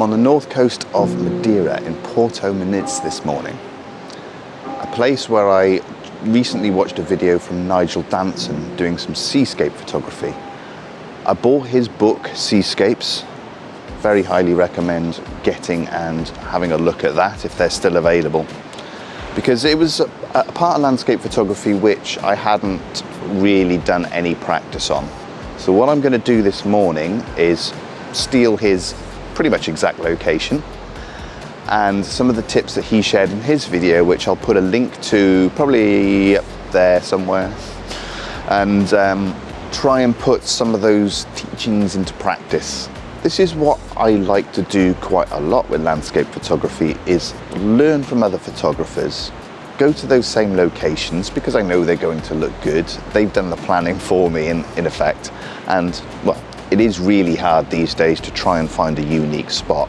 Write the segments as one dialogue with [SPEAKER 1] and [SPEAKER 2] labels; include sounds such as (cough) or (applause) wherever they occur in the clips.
[SPEAKER 1] I'm on the north coast of Madeira in Porto Moniz this morning. A place where I recently watched a video from Nigel Danson doing some seascape photography. I bought his book, Seascapes. Very highly recommend getting and having a look at that if they're still available. Because it was a, a part of landscape photography which I hadn't really done any practice on. So what I'm going to do this morning is steal his pretty much exact location and some of the tips that he shared in his video, which I'll put a link to probably up there somewhere, and um, try and put some of those teachings into practice. This is what I like to do quite a lot with landscape photography is learn from other photographers go to those same locations because I know they're going to look good. They've done the planning for me in, in effect. And well, it is really hard these days to try and find a unique spot.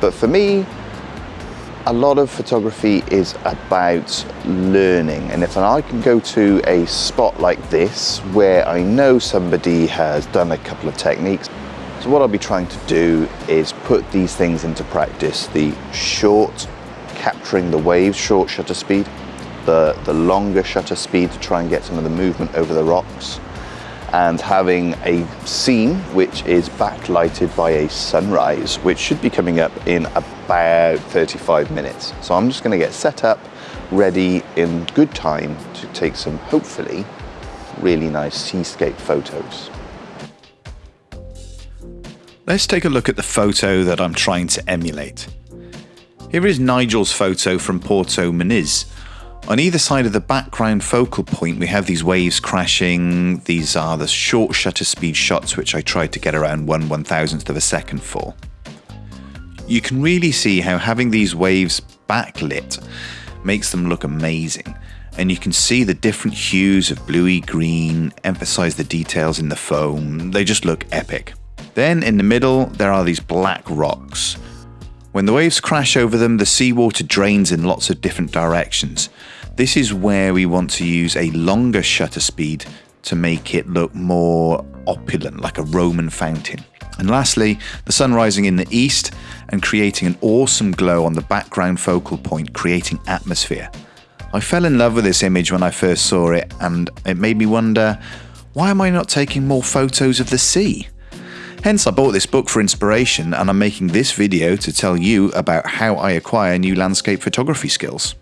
[SPEAKER 1] But for me, a lot of photography is about learning. And if I can go to a spot like this where I know somebody has done a couple of techniques, so what I'll be trying to do is put these things into practice. The short, capturing the waves, short shutter speed, the, the longer shutter speed to try and get some of the movement over the rocks and having a scene which is backlighted by a sunrise which should be coming up in about 35 minutes. So I'm just going to get set up, ready in good time to take some hopefully really nice seascape photos.
[SPEAKER 2] Let's take a look at the photo that I'm trying to emulate. Here is Nigel's photo from Porto Moniz, on either side of the background focal point, we have these waves crashing. These are the short shutter speed shots, which I tried to get around one one thousandth of a second for. You can really see how having these waves backlit makes them look amazing. And you can see the different hues of bluey green, emphasize the details in the foam. They just look epic. Then in the middle, there are these black rocks. When the waves crash over them, the seawater drains in lots of different directions. This is where we want to use a longer shutter speed to make it look more opulent, like a Roman fountain. And lastly, the sun rising in the east and creating an awesome glow on the background focal point, creating atmosphere. I fell in love with this image when I first saw it, and it made me wonder why am I not taking more photos of the sea? Hence, I bought this book for inspiration, and I'm making this video to tell you about how I acquire new landscape photography skills.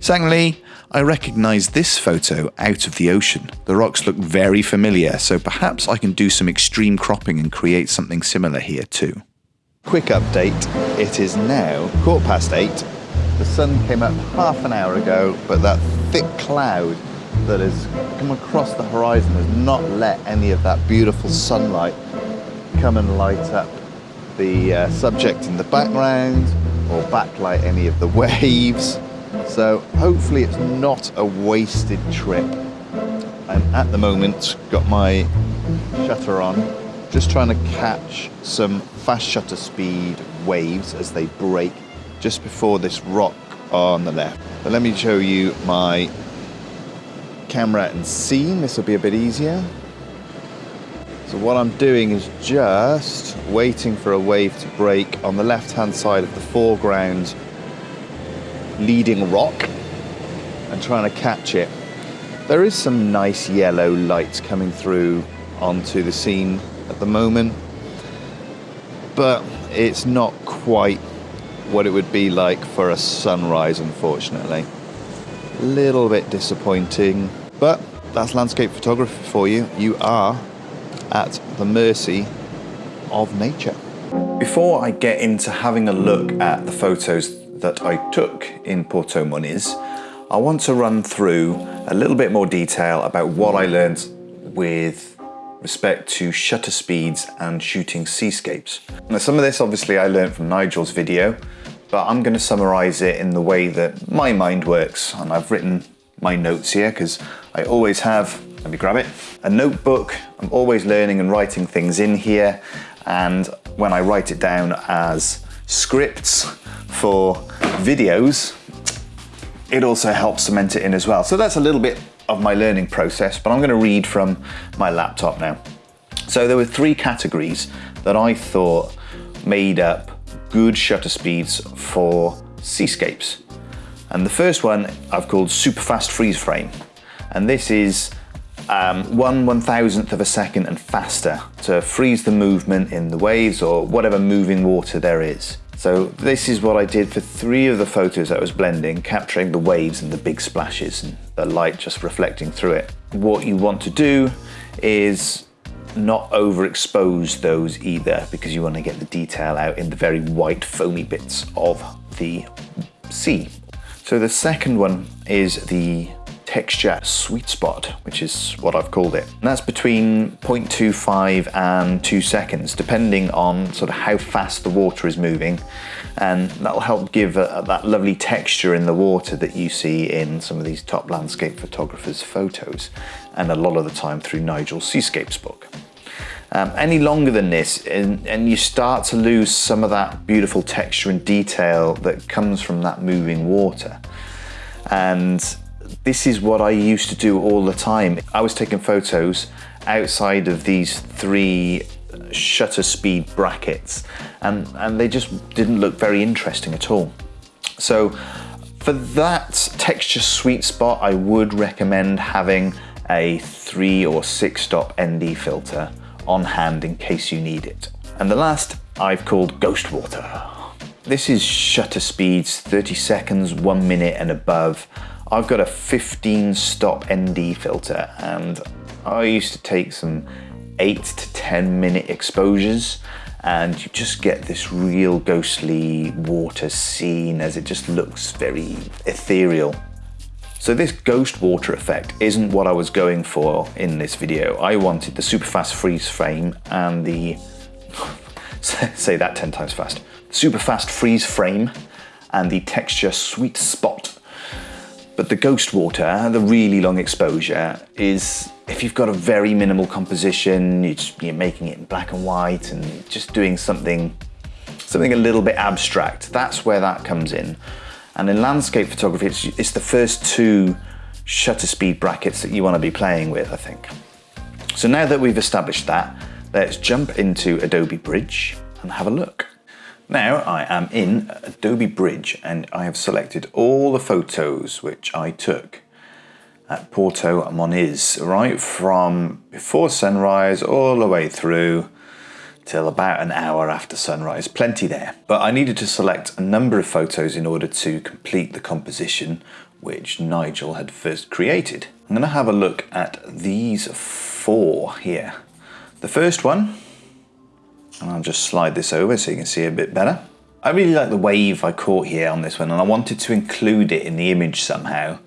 [SPEAKER 2] Secondly, I recognise this photo out of the ocean. The rocks look very familiar, so perhaps I can do some extreme cropping and create something similar here too.
[SPEAKER 1] Quick update, it is now quarter past eight. The sun came up half an hour ago, but that thick cloud that has come across the horizon has not let any of that beautiful sunlight come and light up the uh, subject in the background or backlight any of the (laughs) waves. So hopefully it's not a wasted trip. I'm at the moment got my shutter on, just trying to catch some fast shutter speed waves as they break just before this rock on the left. But let me show you my camera and scene. This will be a bit easier. So what I'm doing is just waiting for a wave to break on the left hand side of the foreground leading rock and trying to catch it. There is some nice yellow lights coming through onto the scene at the moment, but it's not quite what it would be like for a sunrise, unfortunately. A little bit disappointing, but that's landscape photography for you. You are at the mercy of nature. Before I get into having a look at the photos that I took in Porto Moniz, I want to run through a little bit more detail about what I learned with respect to shutter speeds and shooting seascapes. Now some of this obviously I learned from Nigel's video, but I'm going to summarize it in the way that my mind works. And I've written my notes here because I always have, let me grab it, a notebook. I'm always learning and writing things in here. And when I write it down as scripts for videos, it also helps cement it in as well. So that's a little bit of my learning process, but I'm gonna read from my laptop now. So there were three categories that I thought made up
[SPEAKER 2] good shutter speeds for seascapes. And the first one I've called super fast freeze frame. And this is um, one one thousandth of a second and faster to freeze the movement in the waves or whatever moving water there is. So this is what I did for three of the photos I was blending, capturing the waves and the big splashes and the light just reflecting through it. What you want to do is not overexpose those either because you want to get the detail out in the very white foamy bits of the sea. So the second one is the texture sweet spot, which is what I've called it. And that's between 0.25 and 2 seconds, depending on sort of how fast the water is moving. And that'll help give a, a, that lovely texture in the water that you see in some of these top landscape photographers' photos, and a lot of the time through Nigel Seascapes book. Um, any longer than this, and, and you start to lose some of that beautiful texture and detail that comes from that moving water. And this is what I used to do all the time. I was taking photos outside of these three shutter speed brackets and, and they just didn't look very interesting at all. So for that texture sweet spot, I would recommend having a three or six stop ND filter on hand in case you need it. And the last I've called Ghost Water. This is shutter speeds 30 seconds, one minute and above. I've got a 15 stop ND filter and I used to take some eight to 10 minute exposures and you just get this real ghostly water scene as it just looks very ethereal. So this ghost water effect isn't what I was going for in this video. I wanted the super fast freeze frame and the, (laughs) say that 10 times fast, super fast freeze frame and the texture sweet spot but the ghost water, the really long exposure, is if you've got a very minimal composition, you're, just, you're making it in black and white and just doing something, something a little bit abstract, that's where that comes in. And in landscape photography, it's, it's the first two shutter speed brackets that you want to be playing with, I think. So now that we've established that, let's jump into Adobe Bridge and have a look. Now I am in Adobe Bridge and I have selected all the photos which I took at Porto Moniz, right from before sunrise all the way through till about an hour after sunrise. Plenty there. But I needed to select a number of photos in order to complete the composition which Nigel had first created. I'm going to have a look at these four here. The first one and I'll just slide this over so you can see a bit better. I really like the wave I caught here on this one and I wanted to include it in the image somehow.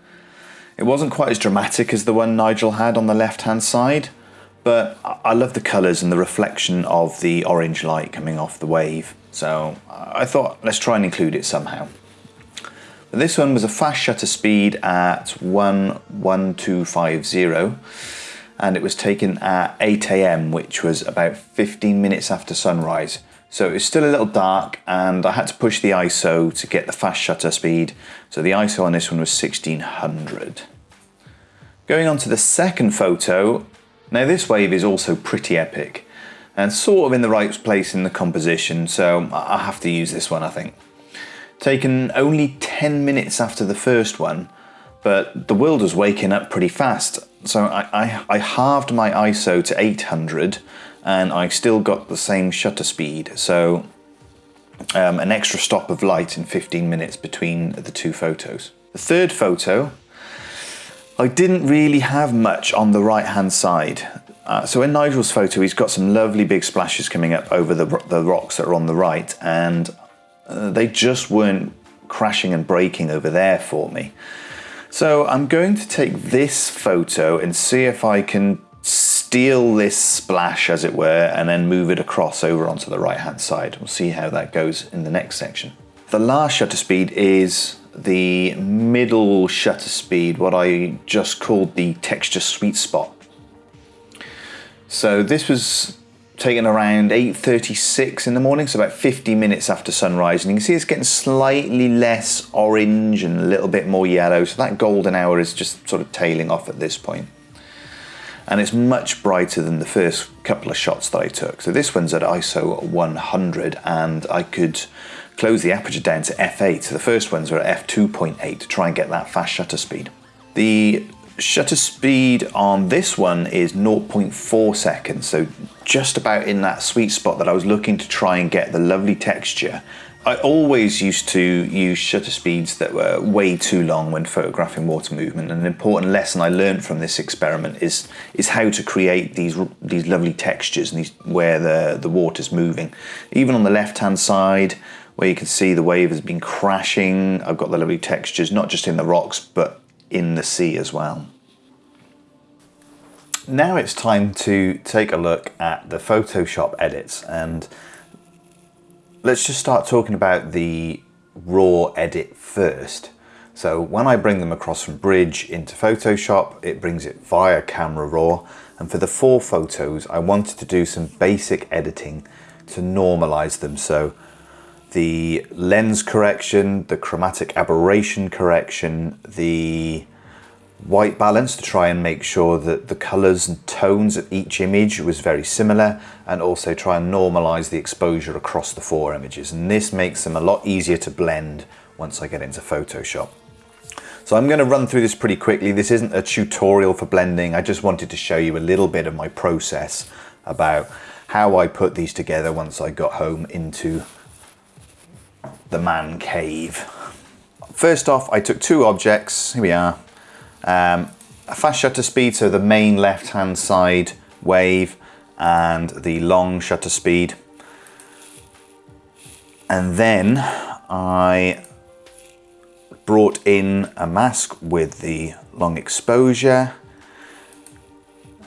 [SPEAKER 2] It wasn't quite as dramatic as the one Nigel had on the left hand side, but I love the colours and the reflection of the orange light coming off the wave. So I thought let's try and include it somehow. But this one was a fast shutter speed at 11250 and it was taken at 8 a.m., which was about 15 minutes after sunrise. So it was still a little dark, and I had to push the ISO to get the fast shutter speed. So the ISO on this one was 1600. Going on to the second photo, now this wave is also pretty epic and sort of in the right place in the composition, so I have to use this one, I think. Taken only 10 minutes after the first one, but the world was waking up pretty fast. So I, I, I, halved my ISO to 800 and I still got the same shutter speed. So um, an extra stop of light in 15 minutes between the two photos. The third photo, I didn't really have much on the right hand side. Uh, so in Nigel's photo, he's got some lovely big splashes coming up over the, the rocks that are on the right and uh, they just weren't crashing and breaking over there for me. So I'm going to take this photo and see if I can steal this splash as it were and then move it across over onto the right hand side. We'll see how that goes in the next section. The last shutter speed is the middle shutter speed, what I just called the texture sweet spot. So this was taken around 8.36 in the morning, so about 50 minutes after sunrise. And you can see it's getting slightly less orange and a little bit more yellow. So that golden hour is just sort of tailing off at this point. and it's much brighter than the first couple of shots that I took. So this one's at ISO 100 and I could close the aperture down to f8. So the first ones were at f2.8 to try and get that fast shutter speed. The shutter speed on this one is 0.4 seconds, so just about in that sweet spot that I was looking to try and get the lovely texture I always used to use shutter speeds that were way too long when photographing water movement. And an important lesson I learned from this experiment is is how to create these these lovely textures and these where the the water's moving. Even on the left hand side, where you can see the wave has been crashing, I've got the lovely textures not just in the rocks but in the sea as well. Now it's time to take a look at the Photoshop edits and let's just start talking about the raw edit first. So when I bring them across from Bridge into Photoshop, it brings it via Camera Raw. And for the four photos, I wanted to do some basic editing to normalize them. So the lens correction, the chromatic aberration correction, the white balance to try and make sure that the colors and tones of each image was very similar and also try and normalize the exposure across the four images and this makes them a lot easier to blend once I get into Photoshop. So I'm going to run through this pretty quickly. This isn't a tutorial for blending. I just wanted to show you a little bit of my process about how I put these together once I got home into the man cave. First off, I took two objects. Here we are. Um, a fast shutter speed, so the main left hand side wave and the long shutter speed. And then I brought in a mask with the long exposure.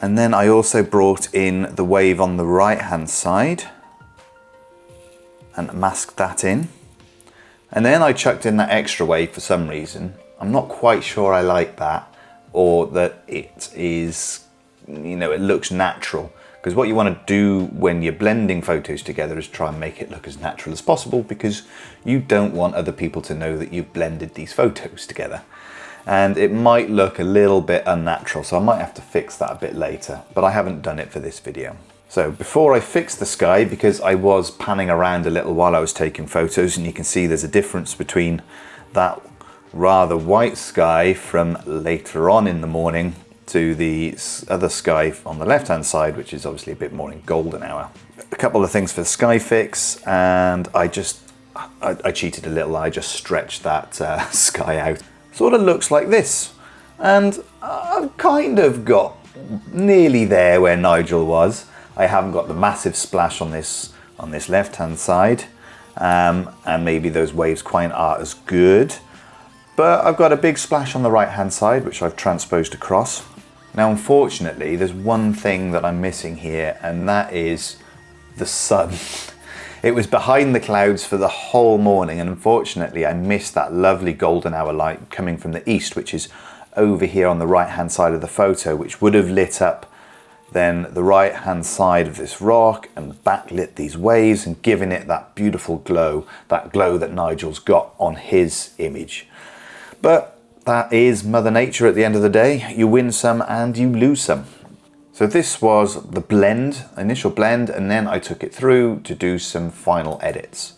[SPEAKER 2] And then I also brought in the wave on the right hand side and masked that in. And then I chucked in that extra wave for some reason I'm not quite sure I like that or that it is, you know, it looks natural. Because what you want to do when you're blending photos together is try and make it look as natural as possible because you don't want other people to know that you've blended these photos together. And it might look a little bit unnatural, so I might have to fix that a bit later, but I haven't done it for this video. So before I fix the sky, because I was panning around a little while I was taking photos and you can see there's a difference between that rather white sky from later on in the morning to the other sky on the left hand side which is obviously a bit more in golden hour. A couple of things for the sky fix and I just I, I cheated a little I just stretched that uh, (laughs) sky out. Sort of looks like this and I've kind of got nearly there where Nigel was. I haven't got the massive splash on this on this left hand side um, and maybe those waves quite aren't as good but I've got a big splash on the right hand side, which I've transposed across. Now, unfortunately, there's one thing that I'm missing here, and that is the sun. (laughs) It was behind the clouds for the whole morning, and unfortunately, I missed that lovely golden hour light coming from the east, which is over here on the right hand side of the photo, which would have lit up then the right hand side of this rock and backlit these waves and giving it that beautiful glow, that glow that Nigel's got on his image. But that is Mother Nature at the end of the day. You win some and you lose some. So this was the blend, initial blend, and then I took it through to do some final edits.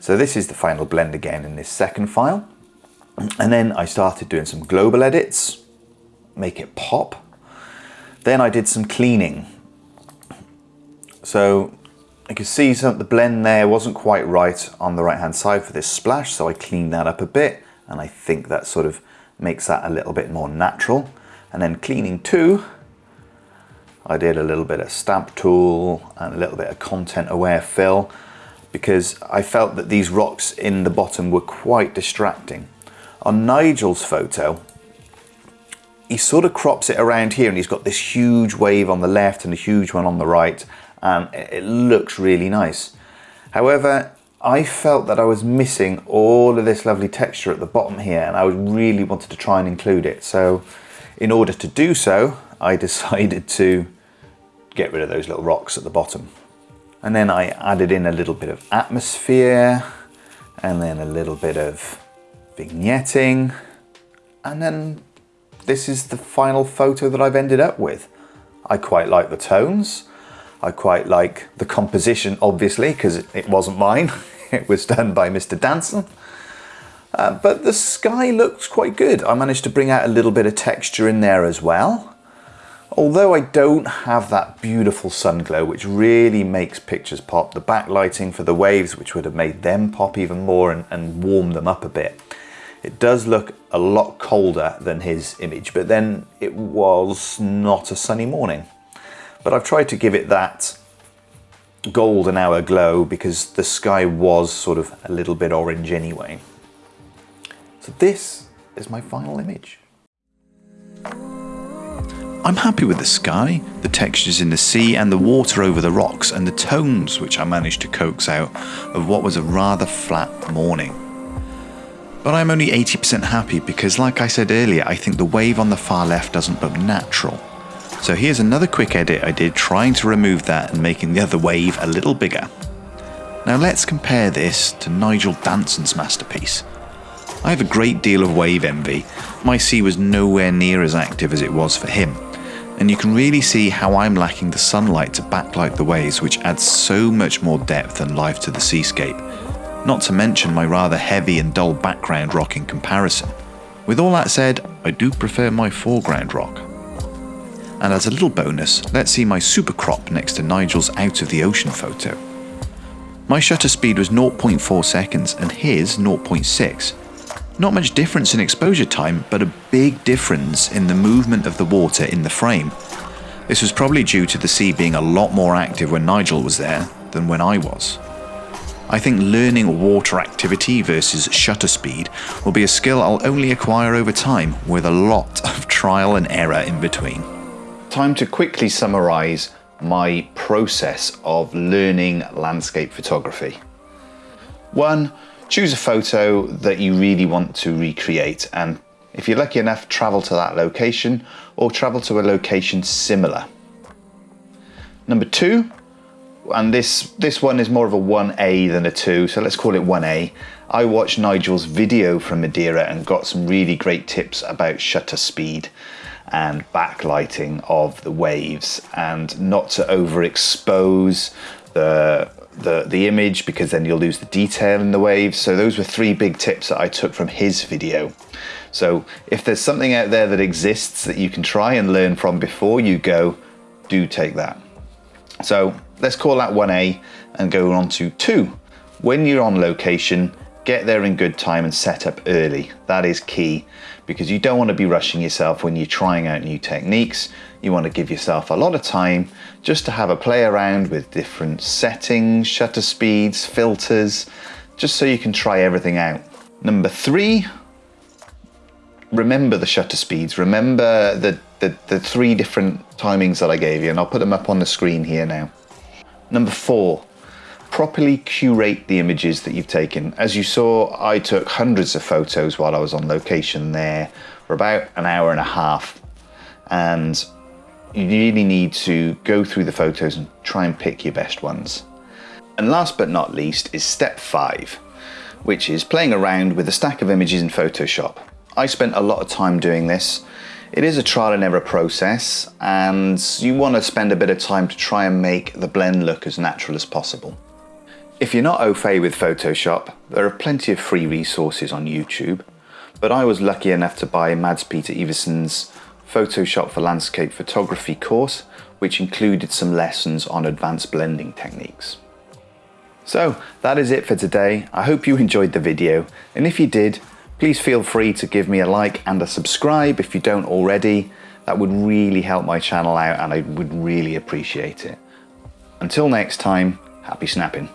[SPEAKER 2] So this is the final blend again in this second file. And then I started doing some global edits, make it pop. Then I did some cleaning. So you can see some, the blend there wasn't quite right on the right hand side for this splash, so I cleaned that up a bit and I think that sort of makes that a little bit more natural. And then cleaning two, I did a little bit of stamp tool and a little bit of content aware fill because I felt that these rocks in the bottom were quite distracting. On Nigel's photo, he sort of crops it around here and he's got this huge wave on the left and a huge one on the right and it looks really nice. However, I felt that I was missing all of this lovely texture at the bottom here and I really wanted to try and include it. So in order to do so, I (laughs) decided to get rid of those little rocks at the bottom. And then I added in a little bit of atmosphere and then a little bit of vignetting. And then this is the final photo that I've ended up with. I quite like the tones. I quite like the composition, obviously, because it wasn't mine. (laughs) it was done by Mr. Danson. Uh, but the sky looks quite good. I managed to bring out a little bit of texture in there as well. Although I don't have that beautiful sun glow, which really makes pictures pop, the backlighting for the waves, which would have made them pop even more and, and warm them up a bit. It does look a lot colder than his image, but then it was not a sunny morning. But I've tried to give it that golden hour glow because the sky was sort of a little bit orange anyway. So this is my final image. I'm happy with the sky, the textures in the sea and the water over the rocks and the tones which I managed to coax out of what was a rather flat morning. But I'm only 80% happy because like I said earlier, I think the wave on the far left doesn't look natural. So here's another quick edit I did trying to remove that and making the other wave a little bigger. Now let's compare this to Nigel Danson's masterpiece. I have a great deal of wave envy. My sea was nowhere near as active as it was for him. And you can really see how I'm lacking the sunlight to backlight the waves which adds so much more depth and life to the seascape. Not to mention my rather heavy and dull background rock in comparison. With all that said, I do prefer my foreground rock. And as a little bonus, let's see my super crop next to Nigel's out of the ocean photo. My shutter speed was 0.4 seconds and his 0.6. Not much difference in exposure time, but a big difference in the movement of the water in the frame. This was probably due to the sea being a lot more active when Nigel was there than when I was. I think learning water activity versus shutter speed will be a skill I'll only acquire over time with a lot (laughs) of trial and error in between. Time to quickly summarise my process of learning landscape photography. One, choose a photo that you really want to recreate and if you're lucky enough, travel to that location or travel to a location similar. Number two, and this, this one is more of a 1A than a 2, so let's call it 1A. I watched Nigel's video from Madeira and got some really great tips about shutter speed and backlighting of the waves and not to overexpose the, the, the image because then you'll lose the detail in the waves. So those were three big tips that I took from his video. So if there's something out there that exists that you can try and learn from before you go, do take that. So let's call that 1A and go on to 2. When you're on location, get there in good time and set up early. That is key because you don't want to be rushing yourself when you're trying out new techniques. You want to give yourself a lot of time just to have a play around with different settings, shutter speeds, filters, just so you can try everything out. Number three, remember the shutter speeds. Remember the, the, the three different timings that I gave you, and I'll put them up on the screen here now. Number four, properly curate the images that you've taken. As you saw, I took hundreds of photos while I was on location there for about an hour and a half. And you really need to go through the photos and try and pick your best ones. And last but not least is step five, which is playing around with a stack of images in Photoshop. I spent a lot of time doing this. It is a trial and error process and you want to spend a bit of time to try and make the blend look as natural as possible. If you're not au fait with Photoshop, there are plenty of free resources on YouTube, but I was lucky enough to buy Mads Peter Iversen's Photoshop for Landscape Photography course, which included some lessons on advanced blending techniques. So that is it for today. I hope you enjoyed the video, and if you did, please feel free to give me a like and a subscribe if you don't already. That would really help my channel out and I would really appreciate it. Until next time, happy snapping.